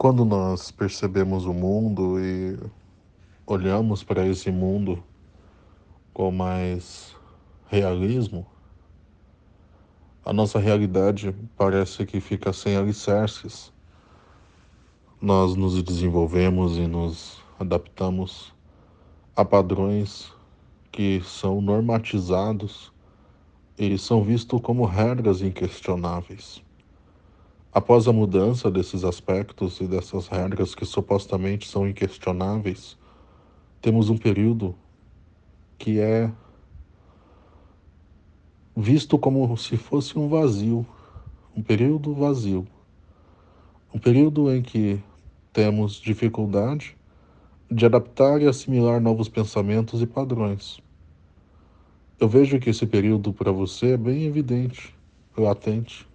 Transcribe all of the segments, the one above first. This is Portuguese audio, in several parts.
Quando nós percebemos o mundo e olhamos para esse mundo com mais realismo, a nossa realidade parece que fica sem alicerces. Nós nos desenvolvemos e nos adaptamos a padrões que são normatizados e são vistos como regras inquestionáveis. Após a mudança desses aspectos e dessas regras que supostamente são inquestionáveis, temos um período que é visto como se fosse um vazio, um período vazio, um período em que temos dificuldade de adaptar e assimilar novos pensamentos e padrões. Eu vejo que esse período para você é bem evidente, latente.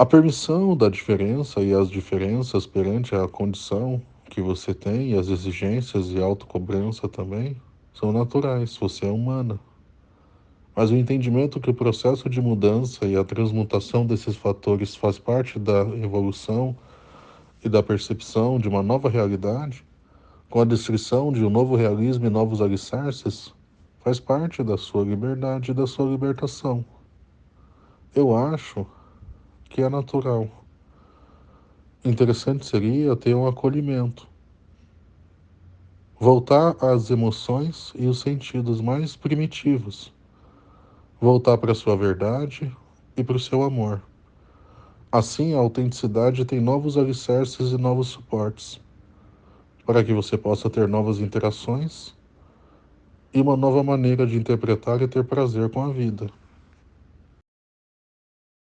A permissão da diferença e as diferenças perante a condição que você tem e as exigências e autocobrança também são naturais, você é humana. Mas o entendimento que o processo de mudança e a transmutação desses fatores faz parte da evolução e da percepção de uma nova realidade, com a descrição de um novo realismo e novos alicerces, faz parte da sua liberdade e da sua libertação. Eu acho que é natural. Interessante seria ter um acolhimento. Voltar às emoções e os sentidos mais primitivos. Voltar para a sua verdade e para o seu amor. Assim, a autenticidade tem novos alicerces e novos suportes, para que você possa ter novas interações e uma nova maneira de interpretar e ter prazer com a vida.